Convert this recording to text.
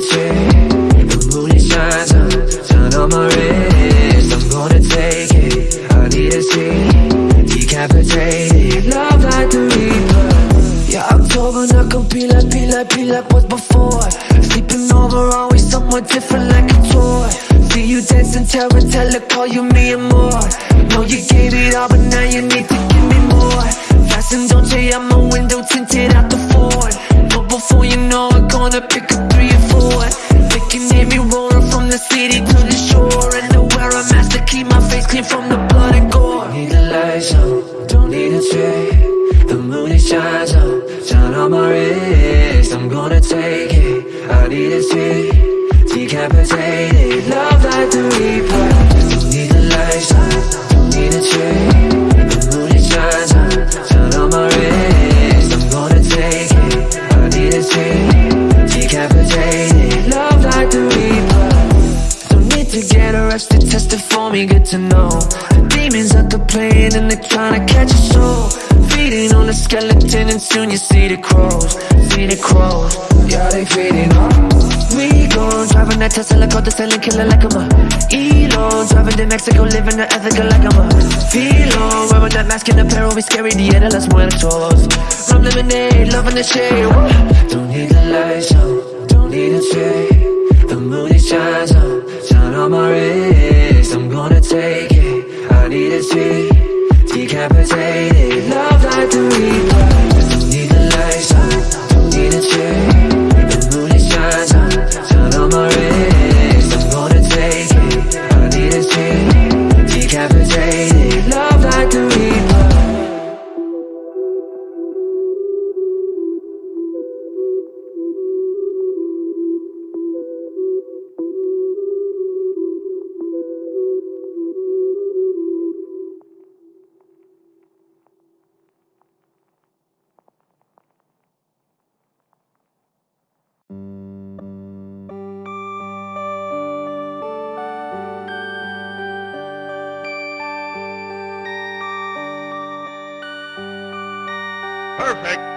take The moon it shines on, my I'm gonna take it, I need to see Decapitated, love like the reaper Yeah, October not like, like, like before Sleeping over, always someone different like a toy See you dancing, terror, tell her, call you me and more Know you gave it all, but now you need to give me more don't I'm a window tinted out the Ford Before you know it, gonna pick up three or four. They can hear me roaring from the city to the shore. And to wear a mask to keep my face clean from the blood and gore. Need the lights on, don't need a trade The moon it shines on, shine on my wrist. I'm gonna take it, I need a see Decapitated, love like the reaper. Don't need the lights on, don't need a trade get arrested, tested for me, good to know. The demons at the plane and they're trying to catch a soul. Feeding on the skeleton and soon you see the crows See the crows, yeah they feeding on We gon' driving that Tesla, called the selling killer like I'm a Elon, driving to Mexico, living the ethical like I'm a Filo, wearing that mask and apparel, we scary, the de las muertos Rum lemonade, loving the shade. Don't need the lights on, don't need a trade the moon shines on, shine on my wrist I'm gonna take it, I need a see Decapitated, Perfect.